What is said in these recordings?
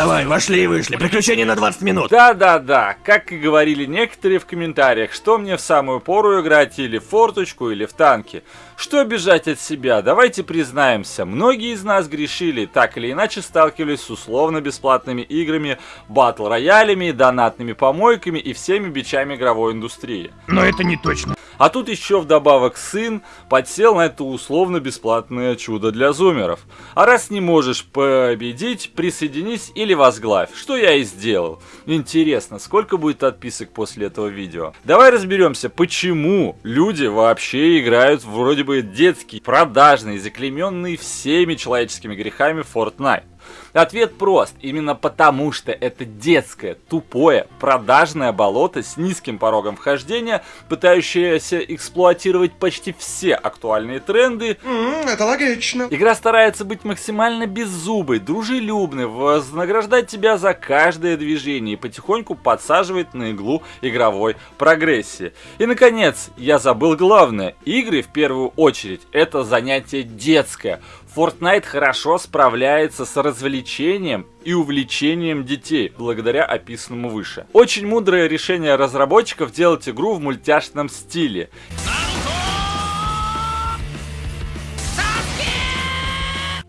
Давай, вошли и вышли. Приключения на 20 минут. Да-да-да, как и говорили некоторые в комментариях, что мне в самую пору играть или в форточку, или в танки. Что бежать от себя? Давайте признаемся, многие из нас грешили, так или иначе сталкивались с условно-бесплатными играми, батл-роялями, донатными помойками и всеми бичами игровой индустрии. Но это не точно. А тут еще вдобавок сын подсел на это условно-бесплатное чудо для зумеров. А раз не можешь победить, присоединись или возглавь, что я и сделал. Интересно, сколько будет отписок после этого видео? Давай разберемся, почему люди вообще играют вроде бы детский, продажный, заклеменный всеми человеческими грехами Fortnite. Ответ прост. Именно потому, что это детское, тупое, продажное болото с низким порогом вхождения, пытающееся эксплуатировать почти все актуальные тренды. Mm, это логично. Игра старается быть максимально беззубой, дружелюбной, вознаграждать тебя за каждое движение и потихоньку подсаживает на иглу игровой прогрессии. И, наконец, я забыл главное. Игры, в первую очередь, это занятие детское. Fortnite хорошо справляется с развлечением и увлечением детей, благодаря описанному выше. Очень мудрое решение разработчиков делать игру в мультяшном стиле.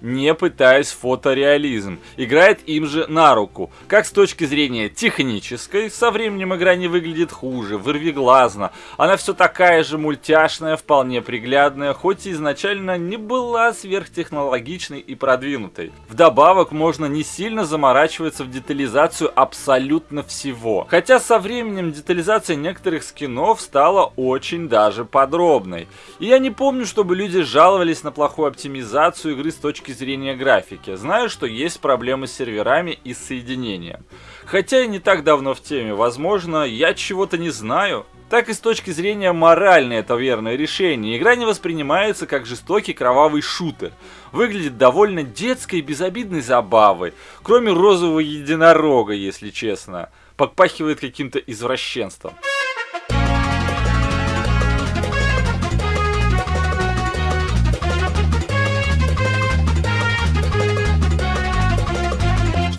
Не пытаясь фотореализм. Играет им же на руку. Как с точки зрения технической, со временем игра не выглядит хуже, вырвиглазно. Она все такая же мультяшная, вполне приглядная, хоть и изначально не была сверхтехнологичной и продвинутой. Вдобавок можно не сильно заморачиваться в детализацию абсолютно всего. Хотя со временем детализация некоторых скинов стала очень даже подробной. И я не помню, чтобы люди жаловались на плохую оптимизацию игры с точки точки зрения графики. Знаю, что есть проблемы с серверами и соединением. Хотя я не так давно в теме, возможно, я чего-то не знаю. Так и с точки зрения моральной это верное решение. Игра не воспринимается как жестокий кровавый шутер. Выглядит довольно детской и безобидной забавой. Кроме розового единорога, если честно. Подпахивает каким-то извращенством.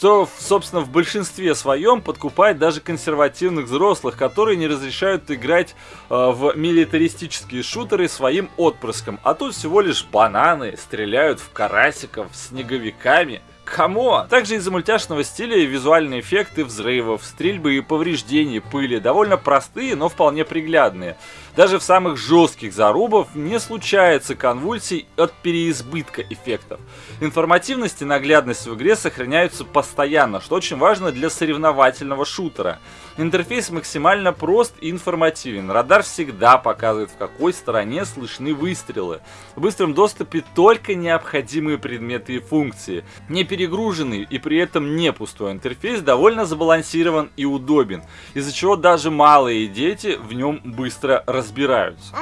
Что, собственно, в большинстве своем подкупает даже консервативных взрослых, которые не разрешают играть э, в милитаристические шутеры своим отпрыском. А тут всего лишь бананы стреляют в карасиков снеговиками. Кому? Также из-за мультяшного стиля визуальные эффекты взрывов, стрельбы и повреждений пыли довольно простые, но вполне приглядные. Даже в самых жестких зарубов не случается конвульсий от переизбытка эффектов. Информативность и наглядность в игре сохраняются постоянно, что очень важно для соревновательного шутера. Интерфейс максимально прост и информативен. Радар всегда показывает, в какой стороне слышны выстрелы. В быстром доступе только необходимые предметы и функции. Не перегруженный и при этом не пустой интерфейс довольно сбалансирован и удобен, из-за чего даже малые дети в нем быстро разбираются разбираются.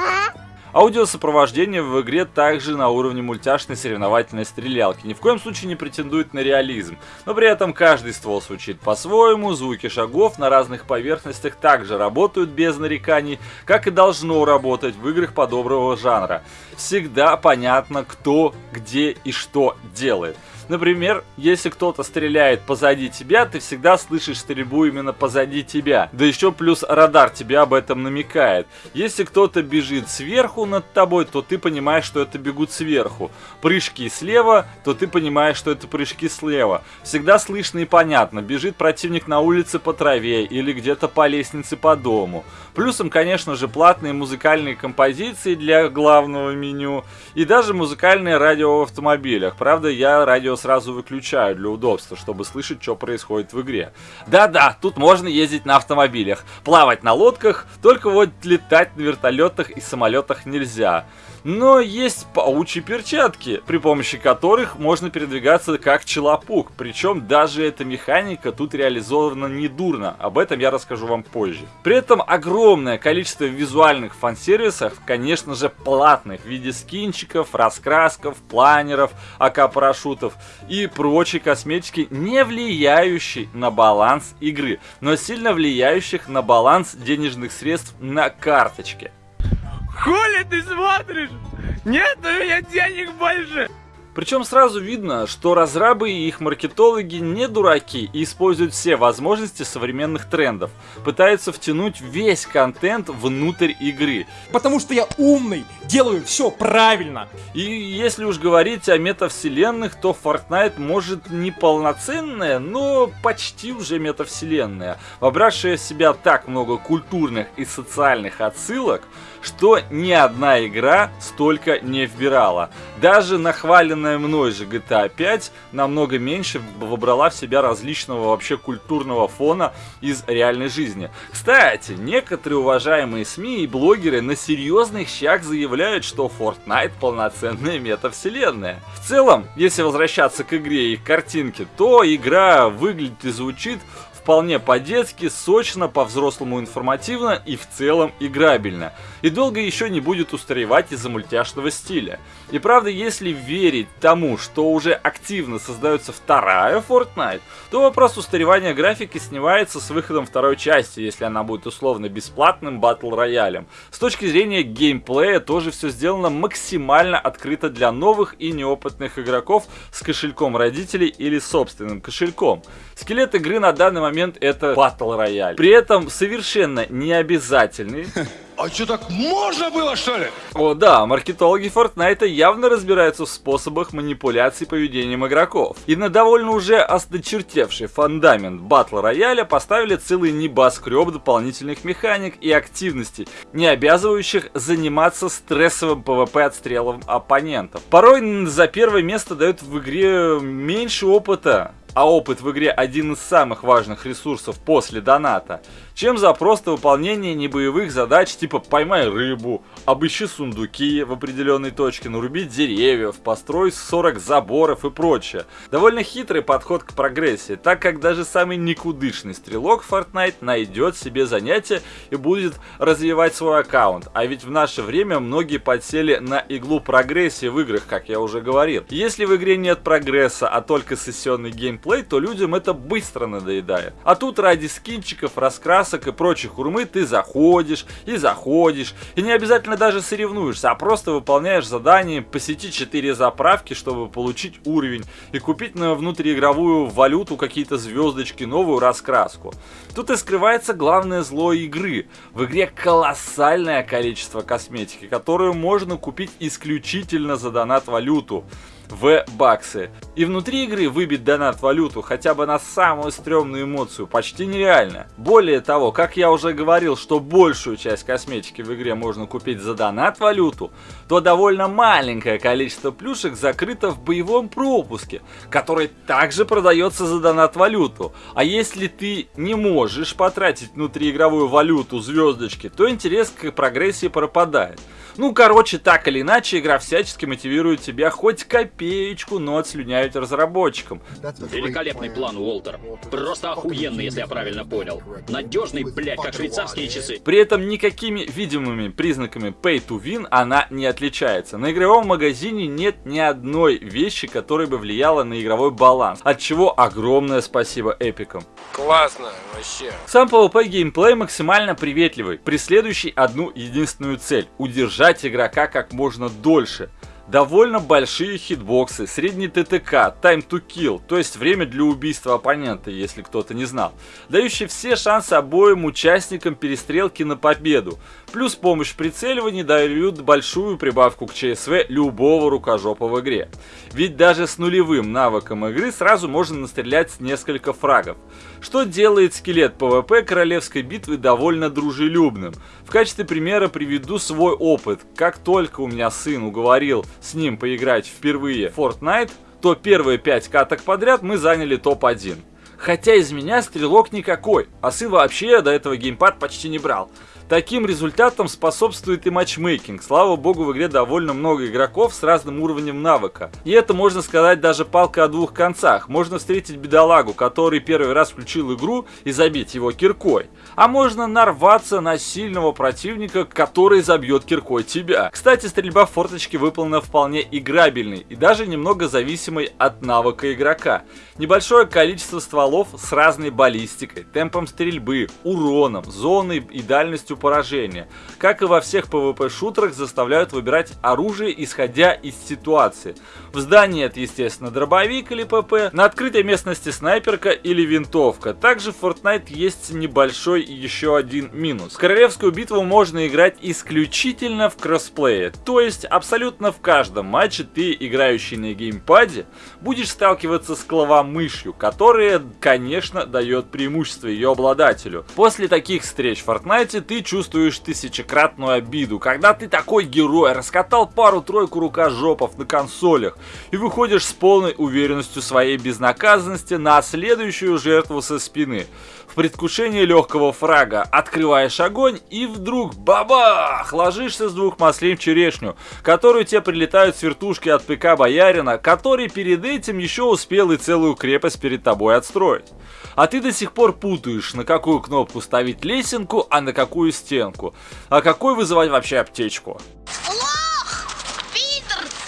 Аудиосопровождение в игре также на уровне мультяшной соревновательной стрелялки, ни в коем случае не претендует на реализм, но при этом каждый ствол звучит по-своему, звуки шагов на разных поверхностях также работают без нареканий, как и должно работать в играх подобного жанра. Всегда понятно, кто, где и что делает. Например, если кто-то стреляет позади тебя, ты всегда слышишь стрельбу именно позади тебя. Да еще плюс радар тебя об этом намекает. Если кто-то бежит сверху над тобой, то ты понимаешь, что это бегут сверху. Прыжки слева, то ты понимаешь, что это прыжки слева. Всегда слышно и понятно, бежит противник на улице по траве или где-то по лестнице по дому. Плюсом, конечно же, платные музыкальные композиции для главного меню и даже музыкальное радио в автомобилях. Правда, я радио сразу выключаю для удобства, чтобы слышать, что происходит в игре. Да-да, тут можно ездить на автомобилях, плавать на лодках, только вот летать на вертолетах и самолетах нельзя. Но есть паучьи перчатки, при помощи которых можно передвигаться как челопук. Причем даже эта механика тут реализована недурно. Об этом я расскажу вам позже. При этом огромное количество визуальных фан-сервисов, конечно же, платных в виде скинчиков, раскрасков, планеров, АК-парашютов и прочей косметики, не влияющей на баланс игры, но сильно влияющих на баланс денежных средств на карточке. Хули ты смотришь? Нет у меня денег больше! Причем сразу видно, что разрабы и их маркетологи не дураки и используют все возможности современных трендов. Пытаются втянуть весь контент внутрь игры. Потому что я умный, делаю все правильно. И если уж говорить о метавселенных, то Fortnite может не полноценная, но почти уже метавселенная, вобравшая в себя так много культурных и социальных отсылок, что ни одна игра столько не вбирала. Даже нахваленная мной же GTA 5 намного меньше вобрала в себя различного вообще культурного фона из реальной жизни. Кстати, некоторые уважаемые СМИ и блогеры на серьезных щах заявляют, что Fortnite полноценная метавселенная. В целом, если возвращаться к игре и картинке, то игра выглядит и звучит вполне по-детски, сочно, по-взрослому информативно и в целом играбельно. И долго еще не будет устаревать из-за мультяшного стиля. И правда, если верить тому, что уже активно создается вторая Fortnite, то вопрос устаревания графики снимается с выходом второй части, если она будет условно бесплатным батл роялем. С точки зрения геймплея тоже все сделано максимально открыто для новых и неопытных игроков с кошельком родителей или собственным кошельком. Скелет игры на данный момент это батл рояль. При этом совершенно не обязательный. А что, так можно было, что ли? О да, маркетологи Fortnite явно разбираются в способах манипуляции поведением игроков. И на довольно уже осточертевший фундамент батл рояля поставили целый небоскреб дополнительных механик и активностей, не обязывающих заниматься стрессовым PvP отстрелом оппонентов. Порой за первое место дают в игре меньше опыта, а опыт в игре один из самых важных ресурсов после доната, чем за просто выполнение небоевых задач типа поймай рыбу, обыщи сундуки в определенной точке, наруби деревьев, построй 40 заборов и прочее. Довольно хитрый подход к прогрессии, так как даже самый никудышный стрелок Fortnite найдет себе занятие и будет развивать свой аккаунт. А ведь в наше время многие подсели на иглу прогрессии в играх, как я уже говорил. Если в игре нет прогресса, а только сессионный геймплей, то людям это быстро надоедает. А тут ради скинчиков, раскрасок и прочих урмы ты заходишь и заходишь, и не обязательно даже соревнуешься, а просто выполняешь задание посетить 4 заправки, чтобы получить уровень и купить на внутриигровую валюту какие-то звездочки, новую раскраску. Тут и скрывается главное зло игры. В игре колоссальное количество косметики, которую можно купить исключительно за донат-валюту в баксы. И внутри игры выбить донат валюту хотя бы на самую стрёмную эмоцию почти нереально. Более того, как я уже говорил, что большую часть косметики в игре можно купить за донат валюту, то довольно маленькое количество плюшек закрыто в боевом пропуске, который также продается за донат валюту. А если ты не можешь потратить внутриигровую валюту звездочки, то интерес к прогрессии пропадает. Ну, короче, так или иначе, игра всячески мотивирует тебя хоть копеечку, но отслюняют разработчикам. Великолепный план, Уолтер. Просто охуенный, если я правильно понял. Надежный, блядь, как швейцарские часы. При этом никакими видимыми признаками pay to win она не отличается. На игровом магазине нет ни одной вещи, которая бы влияла на игровой баланс, от чего огромное спасибо эпикам. Классно, вообще. Сам PvP геймплей максимально приветливый, преследующий одну единственную цель – удержать игрока как можно дольше. Довольно большие хитбоксы, средний ТТК, time to kill, то есть время для убийства оппонента, если кто-то не знал, дающий все шансы обоим участникам перестрелки на победу. Плюс помощь в прицеливании дают большую прибавку к ЧСВ любого рукожопа в игре. Ведь даже с нулевым навыком игры сразу можно настрелять несколько фрагов. Что делает скелет PvP королевской битвы довольно дружелюбным. В качестве примера приведу свой опыт. Как только у меня сын уговорил с ним поиграть впервые в Fortnite, то первые 5 каток подряд мы заняли топ-1. Хотя из меня стрелок никакой, а сын вообще до этого геймпад почти не брал. Таким результатам способствует и матчмейкинг. Слава богу, в игре довольно много игроков с разным уровнем навыка. И это, можно сказать, даже палка о двух концах. Можно встретить бедолагу, который первый раз включил игру и забить его киркой. А можно нарваться на сильного противника, который забьет киркой тебя. Кстати, стрельба в форточке выполнена вполне играбельной и даже немного зависимой от навыка игрока. Небольшое количество стволов с разной баллистикой, темпом стрельбы, уроном, зоной и дальностью поражения. Как и во всех PvP-шутерах, заставляют выбирать оружие, исходя из ситуации. В здании это, естественно, дробовик или ПП, на открытой местности снайперка или винтовка. Также в Fortnite есть небольшой еще один минус. Королевскую битву можно играть исключительно в кроссплее, то есть абсолютно в каждом матче ты, играющий на геймпаде, будешь сталкиваться с клавомышью, которая, конечно, дает преимущество ее обладателю. После таких встреч в Fortnite ты чувствуешь тысячекратную обиду, когда ты такой герой, раскатал пару-тройку рукожопов на консолях и выходишь с полной уверенностью своей безнаказанности на следующую жертву со спины. В предвкушении легкого фрага открываешь огонь и вдруг бабах! Ложишься с двух маслин в черешню, которую тебе прилетают с вертушки от ПК Боярина, который перед этим еще успел и целую крепость перед тобой отстроить. А ты до сих пор путаешь, на какую кнопку ставить лесенку, а на какую стенку. А какой вызывать вообще аптечку.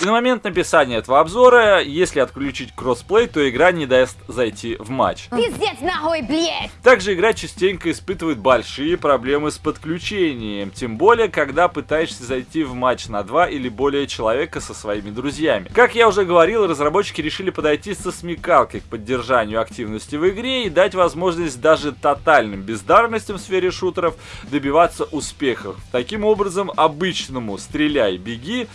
И на момент написания этого обзора, если отключить кроссплей, то игра не даст зайти в матч. Пиздец нахуй, блядь! Также игра частенько испытывает большие проблемы с подключением, тем более, когда пытаешься зайти в матч на два или более человека со своими друзьями. Как я уже говорил, разработчики решили подойти со смекалкой к поддержанию активности в игре и дать возможность даже тотальным бездарностям в сфере шутеров добиваться успехов. Таким образом, обычному «стреляй-беги»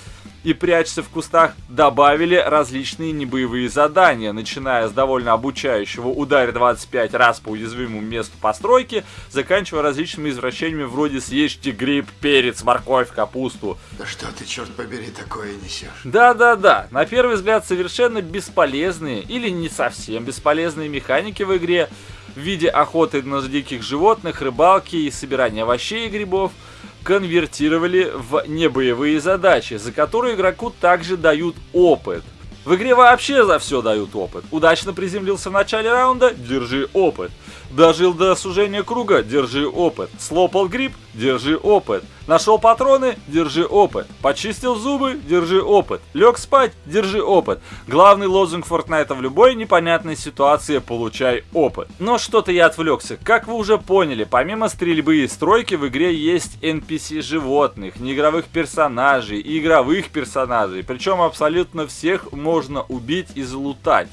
и прячься в кустах добавили различные небоевые задания, начиная с довольно обучающего ударь 25 раз по уязвимому месту постройки, заканчивая различными извращениями вроде съешьте гриб, перец, морковь, капусту. Да что ты, черт побери, такое несешь? Да-да-да, на первый взгляд совершенно бесполезные или не совсем бесполезные механики в игре в виде охоты на диких животных, рыбалки и собирания овощей и грибов – конвертировали в небоевые задачи, за которые игроку также дают опыт. В игре вообще за все дают опыт. Удачно приземлился в начале раунда, держи опыт. Дожил до сужения круга, держи опыт. Слопал гриб, держи опыт. Нашел патроны, держи опыт. Почистил зубы, держи опыт. Лег спать, держи опыт. Главный лозунг Фортнайта в любой непонятной ситуации – получай опыт. Но что-то я отвлекся. Как вы уже поняли, помимо стрельбы и стройки в игре есть NPC животных, неигровых персонажей и игровых персонажей. Причем абсолютно всех можно убить и залутать.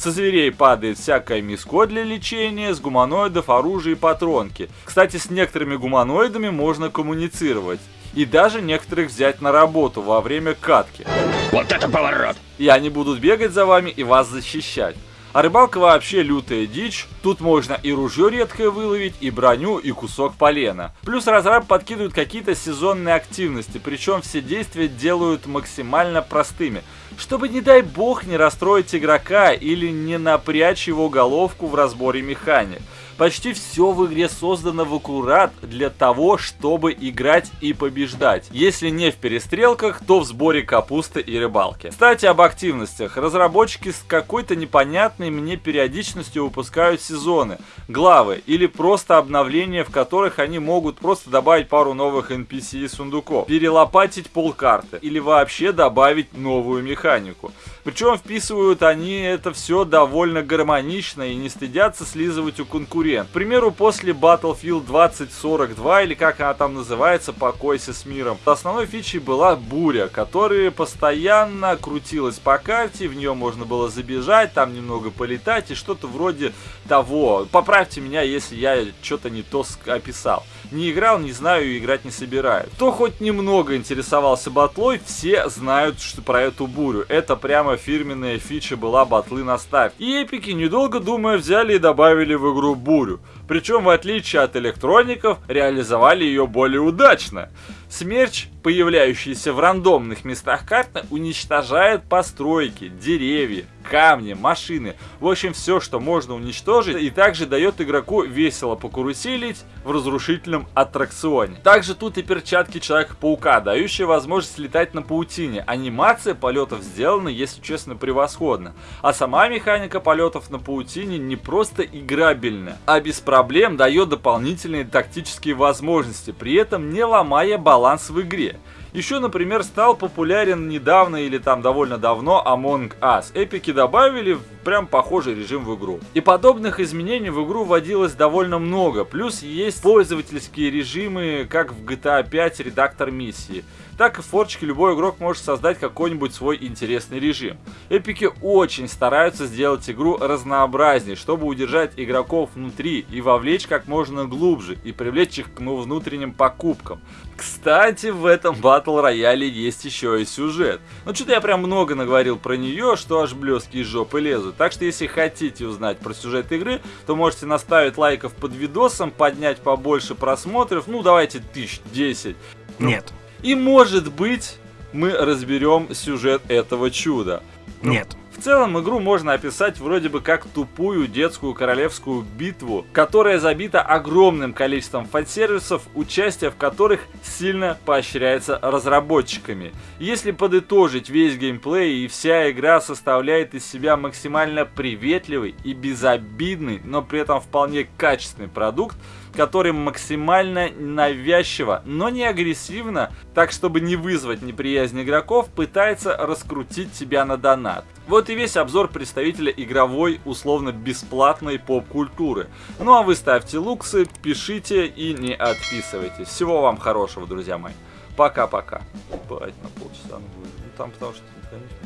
Со зверей падает всякое миско для лечения, с гуманоидов оружие и патронки. Кстати, с некоторыми гуманоидами можно коммуницировать. И даже некоторых взять на работу во время катки. Вот это поворот! И они будут бегать за вами и вас защищать. А рыбалка вообще лютая дичь. Тут можно и ружье редкое выловить, и броню, и кусок полена. Плюс разраб подкидывают какие-то сезонные активности, причем все действия делают максимально простыми чтобы, не дай бог, не расстроить игрока или не напрячь его головку в разборе механик. Почти все в игре создано в аккурат для того, чтобы играть и побеждать. Если не в перестрелках, то в сборе капусты и рыбалки. Кстати, об активностях. Разработчики с какой-то непонятной мне периодичностью выпускают сезоны, главы или просто обновления, в которых они могут просто добавить пару новых NPC и сундуков, перелопатить полкарты или вообще добавить новую механику. Причем вписывают они это все довольно гармонично и не стыдятся слизывать у конкурент. К примеру, после Battlefield 2042 или как она там называется, покойся с миром, основной фичей была буря, которая постоянно крутилась по карте, в нее можно было забежать, там немного полетать и что-то вроде того. Поправьте меня, если я что-то не то описал. Не играл, не знаю и играть не собираю. Кто хоть немного интересовался батлой, все знают что про эту бурю. Это прямо фирменная фича была батлы на старт. И эпики, недолго думая, взяли и добавили в игру бурю. Причем, в отличие от электроников, реализовали ее более удачно. Смерч, появляющийся в рандомных местах карты, уничтожает постройки, деревья, камни, машины. В общем, все, что можно уничтожить, и также дает игроку весело покуруселить в разрушительном аттракционе. Также тут и перчатки Человека-паука, дающие возможность летать на паутине. Анимация полетов сделана, если честно, превосходно. А сама механика полетов на паутине не просто играбельна, а без проблем дает дополнительные тактические возможности, при этом не ломая баланс в игре. Еще, например, стал популярен недавно или там довольно давно Among Us. Эпики добавили прям похожий режим в игру. И подобных изменений в игру вводилось довольно много. Плюс есть пользовательские режимы, как в GTA 5 редактор миссии так и в форчике любой игрок может создать какой-нибудь свой интересный режим. Эпики очень стараются сделать игру разнообразнее, чтобы удержать игроков внутри и вовлечь как можно глубже и привлечь их к ну, внутренним покупкам. Кстати, в этом батл рояле есть еще и сюжет. Ну, что-то я прям много наговорил про нее, что аж блески из жопы лезут. Так что, если хотите узнать про сюжет игры, то можете наставить лайков под видосом, поднять побольше просмотров, ну, давайте тысяч десять. Нет. И может быть мы разберем сюжет этого чуда. Нет. В целом игру можно описать вроде бы как тупую детскую королевскую битву, которая забита огромным количеством фан-сервисов, участие в которых сильно поощряется разработчиками. Если подытожить весь геймплей и вся игра составляет из себя максимально приветливый и безобидный, но при этом вполне качественный продукт, который максимально навязчиво, но не агрессивно, так чтобы не вызвать неприязнь игроков, пытается раскрутить тебя на донат. Вот и весь обзор представителя игровой, условно-бесплатной поп-культуры. Ну а вы ставьте луксы, пишите и не отписывайтесь. Всего вам хорошего, друзья мои. Пока-пока. Бать, на полчаса. Ну там потому что, конечно,